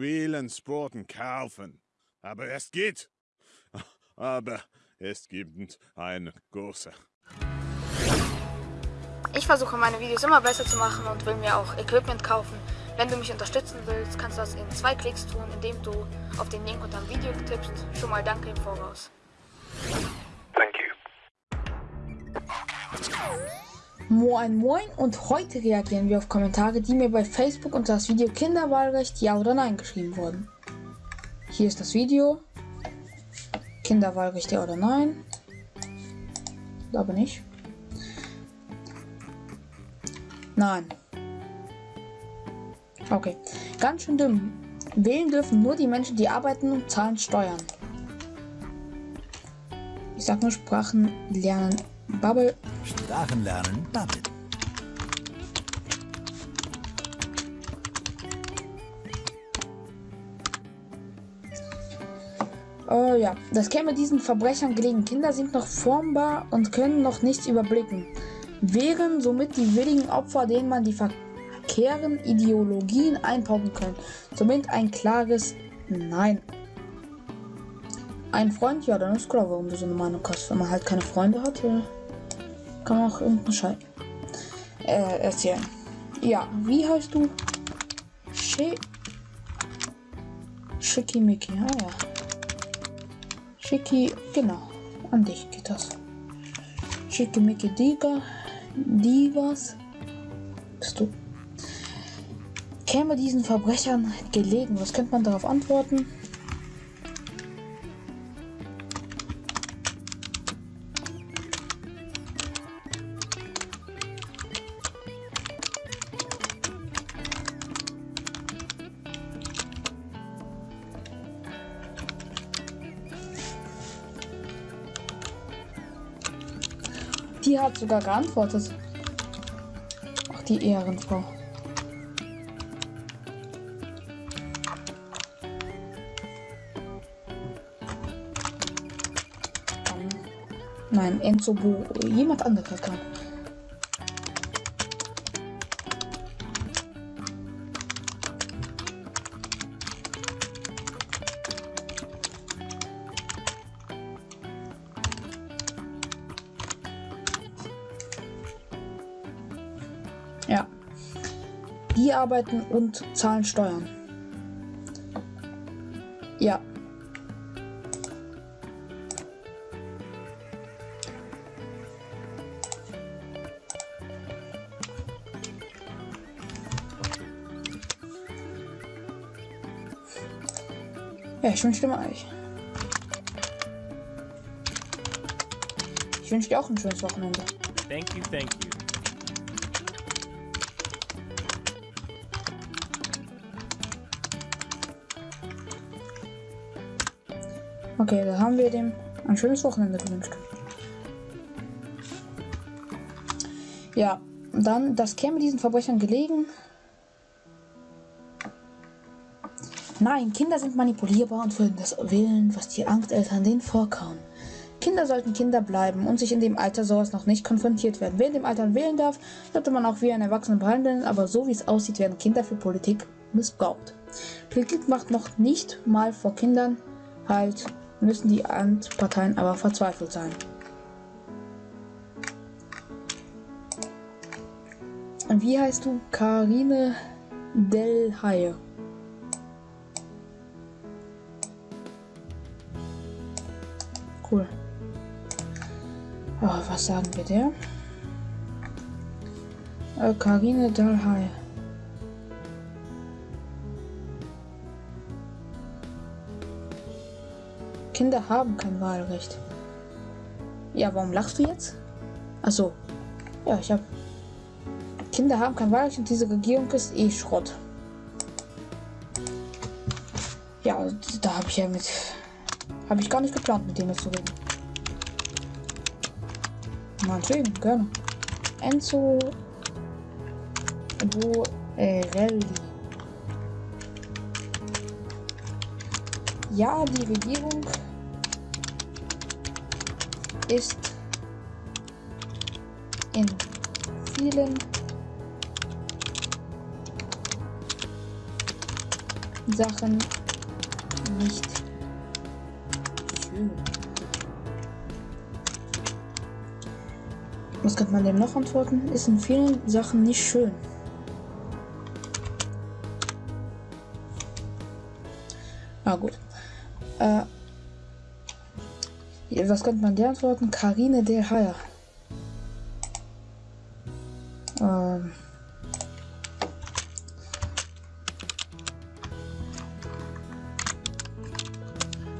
vielen Sporten kaufen. Aber es geht. Aber es gibt eine große. Ich versuche meine Videos immer besser zu machen und will mir auch Equipment kaufen. Wenn du mich unterstützen willst, kannst du das in zwei Klicks tun, indem du auf den Link unter dem Video tippst. Schon mal danke im Voraus. Moin Moin und heute reagieren wir auf Kommentare, die mir bei Facebook unter das Video Kinderwahlrecht Ja oder Nein geschrieben wurden. Hier ist das Video. Kinderwahlrecht Ja oder Nein. Glaube nicht. Nein. Okay. Ganz schön dumm. Wählen dürfen nur die Menschen, die arbeiten und zahlen Steuern. Ich sag nur Sprachen lernen. Bubble. Sprachen lernen, Bubble. Oh ja, das käme diesen Verbrechern gelegen. Kinder sind noch formbar und können noch nichts überblicken. Wären somit die willigen Opfer, denen man die verkehren Ideologien einpauken kann. Somit ein klares Nein. Ein Freund? Ja, dann ist klar, warum du so eine Meinung hast. Wenn man halt keine Freunde hat, äh, kann auch irgendeinen Scheiß äh, erzählen. Ja, wie heißt du? Schi Schickimicki, ah ja. Schicki, genau. An dich geht das. Schickimicki Diga, Divas. Bist du? Käme diesen Verbrechern gelegen? Was könnte man darauf antworten? Sogar geantwortet. Ach, die Ehrenfrau. Nein, Enzo Bo. Jemand anderer kann. Arbeiten und zahlen Steuern. Ja. Ja, ich wünsche dir mal euch. Ich wünsche dir auch ein schönes Wochenende. Thank you, thank you. Okay, da haben wir dem ein schönes Wochenende gewünscht. Ja, dann, das käme diesen Verbrechern gelegen. Nein, Kinder sind manipulierbar und würden das wählen, was die Angsteltern denen vorkauen. Kinder sollten Kinder bleiben und sich in dem Alter sowas noch nicht konfrontiert werden. Wer in dem Alter wählen darf, sollte man auch wie ein Erwachsener behandeln, aber so wie es aussieht, werden Kinder für Politik missbraucht. Politik macht noch nicht mal vor Kindern halt, müssen die Parteien aber verzweifelt sein. Und wie heißt du? Karine Del Haie. Cool. Oh, was sagen wir der? Äh, Karine Del Haie. Kinder haben kein Wahlrecht. Ja, warum lachst du jetzt? Achso. Ja, ich hab. Kinder haben kein Wahlrecht und diese Regierung ist eh Schrott. Ja, da habe ich ja mit. Habe ich gar nicht geplant, mit denen zu reden. Natürlich, gerne. Enzo Borelli. Ja, die Regierung ist in vielen Sachen nicht schön. Was könnte man dem noch antworten? Ist in vielen Sachen nicht schön. Ah gut. Äh, was könnte man der antworten? Karine Del Haya. Ähm.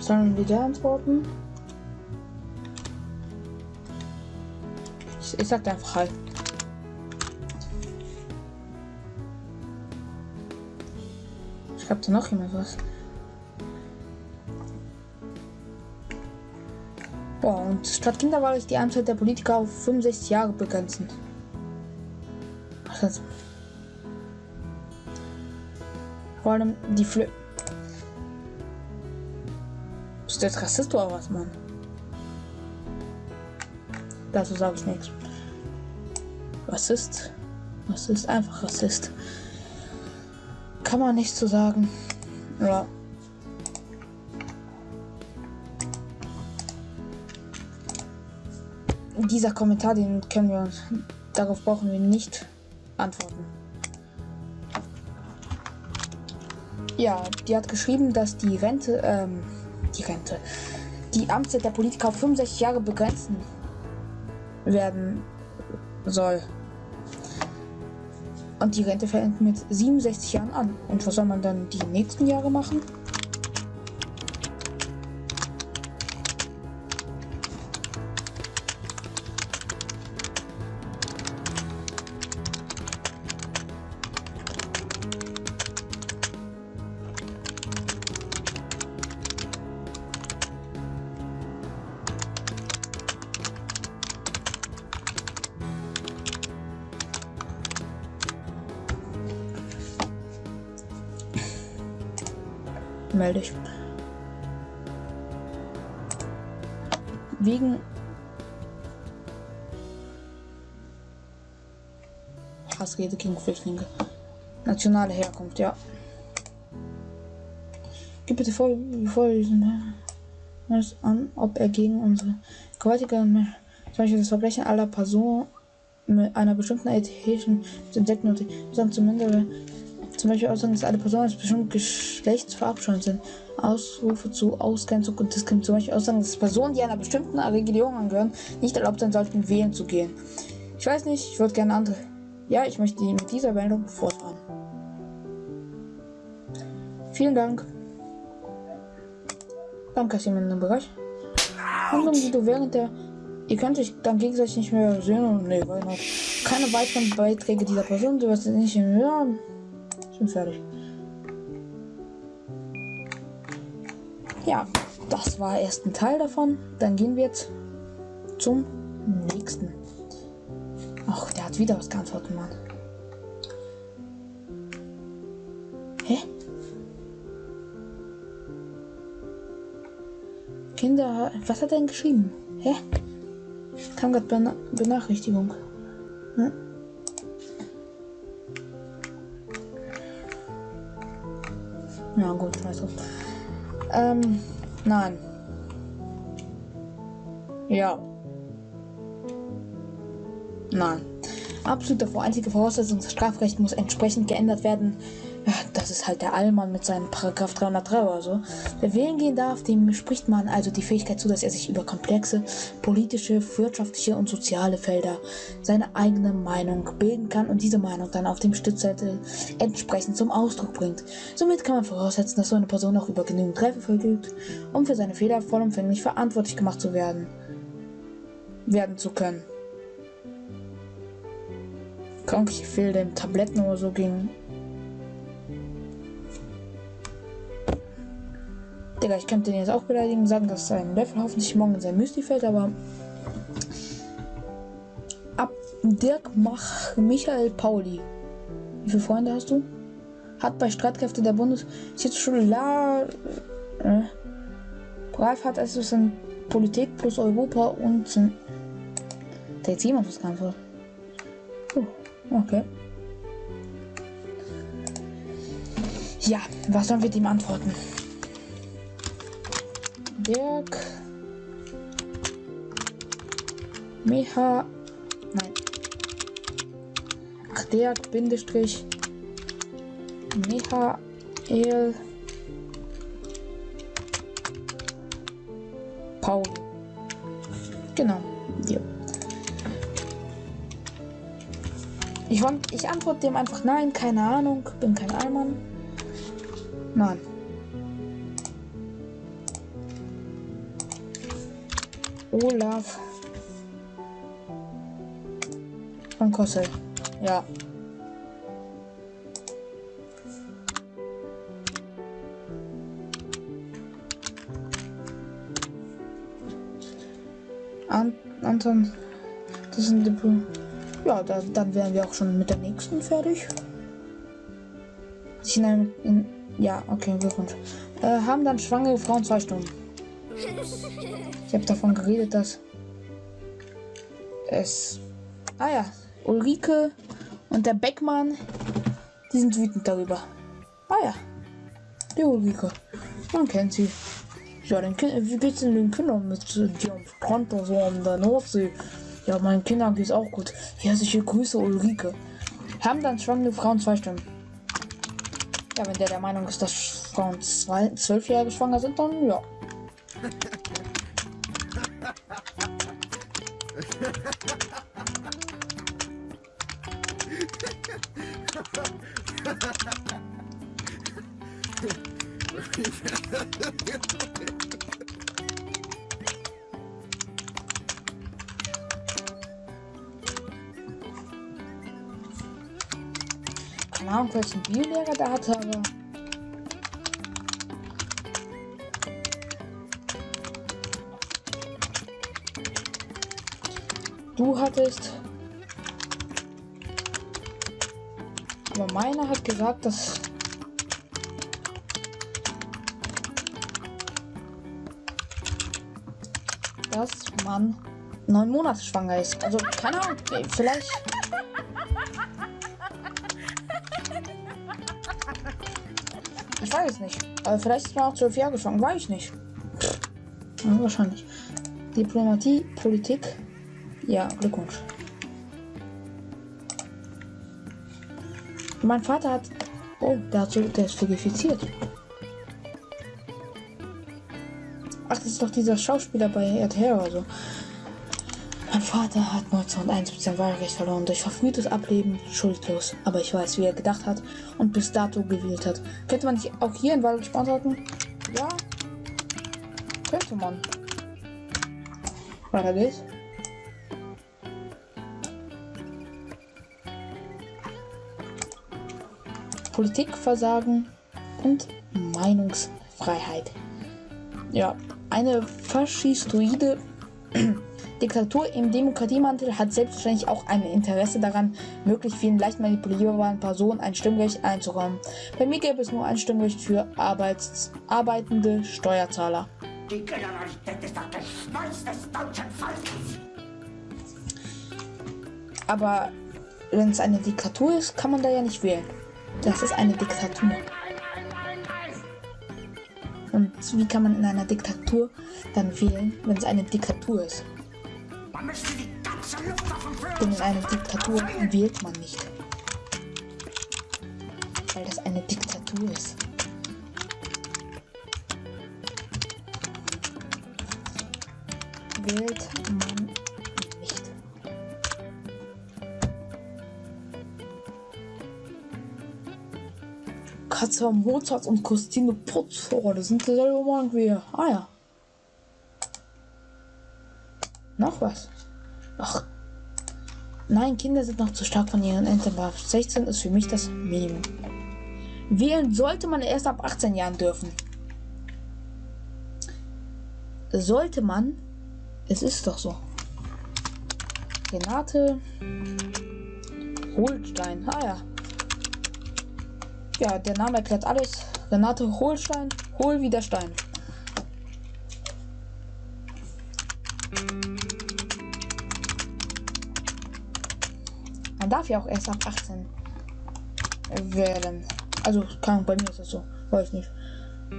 Sollen wir der antworten? Ich, ich sag einfach halt. Schreibt da noch jemand was? Boah, und statt Kinderwahl ist die Amtszeit der Politiker auf 65 Jahre begrenzen. Was heißt? Vor allem die Flö. Du jetzt Rassist oder was, Mann? Dazu sage ich nichts. Rassist. Rassist, einfach Rassist. Kann man nicht so sagen. Ja. Dieser Kommentar, den können wir uns, darauf brauchen wir nicht antworten. Ja, die hat geschrieben, dass die Rente, ähm, die Rente, die Amtszeit der Politiker auf 65 Jahre begrenzen werden soll. Und die Rente fängt mit 67 Jahren an. Und was soll man dann die nächsten Jahre machen? Melde ich. Wegen Hassrede gegen Flüchtlinge. Nationale Herkunft, ja. Gib bitte vor, bevor es an, ob er gegen unsere gewaltige, zum Beispiel das Verbrechen aller Personen mit einer bestimmten ethischen entdecken und die zumindest zum Beispiel Aussagen, dass alle Personen eines bestimmten Geschlechts verabscheut sind. Ausrufe zu Ausgrenzung und Diskriminierung. Zum Beispiel Aussagen, dass Personen, die einer bestimmten Religion angehören, nicht erlaubt sein sollten, wählen zu gehen. Ich weiß nicht, ich würde gerne andere. Ja, ich möchte mit dieser Meldung fortfahren. Vielen Dank. Danke, dass jemand im Bereich. Handlungen, die du während der. Ihr könnt euch dann gegenseitig nicht mehr sehen und. Nee, weil noch. Keine weiteren Beiträge dieser Person, du wirst nicht mehr. Ich fertig. Ja, das war erst ein Teil davon. Dann gehen wir jetzt zum nächsten. Ach, der hat wieder was geantwortet, Mann. Hä? Kinder, was hat er denn geschrieben? Hä? Kam gerade Bena Benachrichtigung. Hm? Ja, gut, also. Ähm, nein. Ja. Nein. Absolute einzige Voraussetzung, das Strafrecht muss entsprechend geändert werden. Ist halt der Allmann mit seinem Paragraph 303 oder so. Wer wählen gehen darf, dem spricht man also die Fähigkeit zu, dass er sich über komplexe politische, wirtschaftliche und soziale Felder seine eigene Meinung bilden kann und diese Meinung dann auf dem Stützzettel entsprechend zum Ausdruck bringt. Somit kann man voraussetzen, dass so eine Person auch über genügend Reife verfügt, um für seine Fehler vollumfänglich verantwortlich gemacht zu werden, werden zu können. Krank, ich fehl dem Tabletten oder so gegen Digga, ich könnte den jetzt auch beleidigen, sagen, dass sein Löffel hoffentlich morgen in sein Müsli fällt, aber. Ab Dirk Mach Michael Pauli. Wie viele Freunde hast du? Hat bei Streitkräften der Bundesschule La. Äh, Brav hat es in Politik plus Europa und. Da jetzt jemand was geantwortet. Oh, okay. Ja, was sollen wir ihm antworten? Dirk. Meha. Nein. Ach, Dirk, Bindestrich. Michael. Paul. Genau, dir. Ich, ich antworte dem einfach nein, keine Ahnung, bin kein Allmann. Nein. Olaf. Von Kossel. Ja. An Anton, das sind die. Ja, da, dann wären wir auch schon mit der nächsten fertig. Ich nehme. Ja, okay, Glückwunsch. Äh, haben dann schwangere Frauen zwei Stunden. Ich habe davon geredet, dass es. Ah ja, Ulrike und der Beckmann, die sind wütend darüber. Ah ja, die Ulrike. Man kennt sie. Ja, den kind, wie geht's denn den Kindern mit die am Strand und so an der Nordsee? Ja, meinen Kindern geht's auch gut. Herzliche Grüße, Ulrike. Haben dann schwangere Frauen zwei Stimmen. Ja, wenn der der Meinung ist, dass Frauen zwei, zwölfjährige schwanger sind, dann ja. Keine Ahnung, welchen Biolehrer der hatte, aber. Du hattest. Aber meiner hat gesagt, dass. dass man neun Monate schwanger ist. Also, keine Ahnung, vielleicht. Ich weiß es nicht. Aber vielleicht ist man auch zwölf Jahre schwanger, weiß ich nicht. Ja, wahrscheinlich. Diplomatie, Politik. Ja, Glückwunsch. Mein Vater hat. Oh, der, hat so, der ist verifiziert. Ach, das ist doch dieser Schauspieler bei RTL oder so. Mein Vater hat 1901 sein Wahlrecht verloren durch verfrühtes Ableben, schuldlos. Aber ich weiß, wie er gedacht hat und bis dato gewählt hat. Könnte man nicht auch hier in Wahlrecht beantworten? Ja. Könnte man. Weiter geht's. Politikversagen und Meinungsfreiheit. Ja, eine faschistoide Diktatur im Demokratiemantel hat selbstverständlich auch ein Interesse daran, möglichst vielen leicht manipulierbaren Personen ein Stimmrecht einzuräumen. Bei mir gäbe es nur ein Stimmrecht für Arbeits arbeitende Steuerzahler. Die Generalität ist das Geschmeiß des deutschen Volkes. Aber wenn es eine Diktatur ist, kann man da ja nicht wählen. Das ist eine Diktatur. Und wie kann man in einer Diktatur dann wählen, wenn es eine Diktatur ist? Denn in einer Diktatur wählt man nicht. Weil das eine Diktatur ist. Wählt man Katze Mozart und Christine Putz. Oh, das sind dieselbe Mann wie. Ah ja. Noch was? Ach. Nein, Kinder sind noch zu stark von ihren Eltern beeinflusst. 16 ist für mich das Minimum. Wählen sollte man erst ab 18 Jahren dürfen. Sollte man? Es ist doch so. Renate Holstein. Ah ja. Ja, der Name erklärt alles. Renate Holstein. Hol wieder Stein. Man darf ja auch erst ab 18 wählen. Also, kann, bei mir ist das so. Weiß nicht.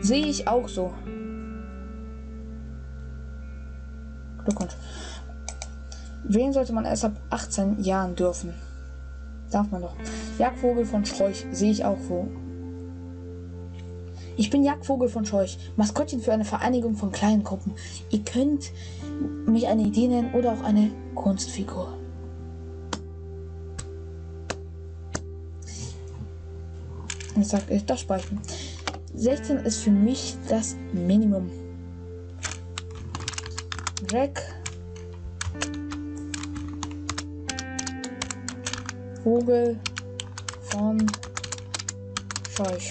Sehe ich auch so. Glückwunsch. Wählen sollte man erst ab 18 Jahren dürfen. Darf man doch. Jagdvogel von Scheuch sehe ich auch wo. Ich bin Jagdvogel von Scheuch, Maskottchen für eine Vereinigung von kleinen Gruppen. Ihr könnt mich eine Idee nennen oder auch eine Kunstfigur. Ich sag, das speichern. 16 ist für mich das Minimum. Jack. Vogel von Scheuch.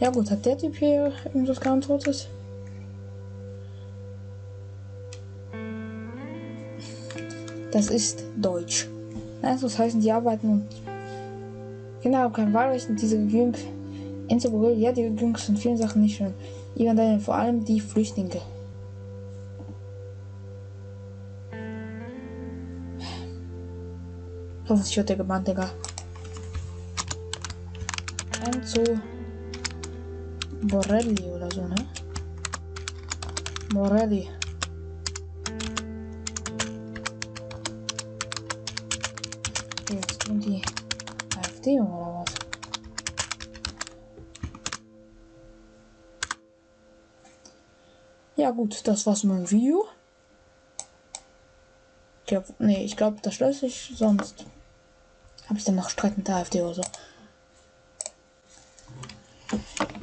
Ja gut, hat der Typ hier irgendwas geantwortet? Das ist Deutsch. Also das heißen, die arbeiten und Kinder haben kein Wahlrecht und diese Jüng Enzo Borrell, ja, die Jungs sind vielen Sachen nicht schön. Daniel, vor allem die Flüchtlinge. Hoffentlich wird der gebannt, Digga. Enzo Borelli oder so, ne? Borelli. AfD oder was? Ja gut, das war's mit dem Video. Ich glaub, nee, ich glaube, das löse ich, sonst habe ich dann noch Streit der AfD oder so.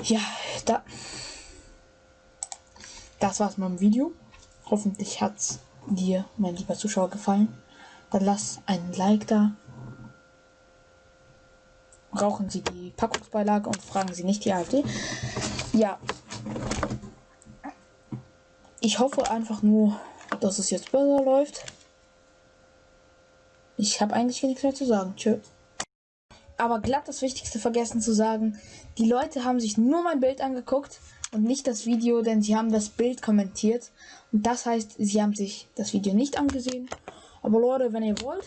Ja, da. Das war's mit dem Video. Hoffentlich hat's dir, mein lieber Zuschauer, gefallen. Dann lass einen Like da. Rauchen Sie die Packungsbeilage und fragen Sie nicht die AfD. Ja. Ich hoffe einfach nur, dass es jetzt besser läuft. Ich habe eigentlich nichts mehr zu sagen. Tschö. Aber glatt das Wichtigste vergessen zu sagen. Die Leute haben sich nur mein Bild angeguckt und nicht das Video, denn sie haben das Bild kommentiert. Und das heißt, sie haben sich das Video nicht angesehen. Aber Leute, wenn ihr wollt,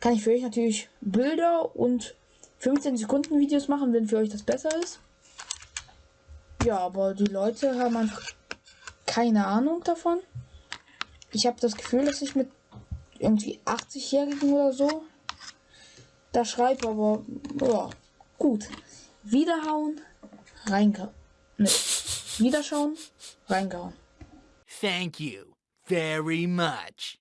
kann ich für euch natürlich Bilder und 15 Sekunden Videos machen, wenn für euch das besser ist. Ja, aber die Leute haben einfach keine Ahnung davon. Ich habe das Gefühl, dass ich mit irgendwie 80-Jährigen oder so da schreibe, aber ja, gut. Wiederhauen, reingehauen. Ne, wiederschauen, reingehauen. Thank you very much.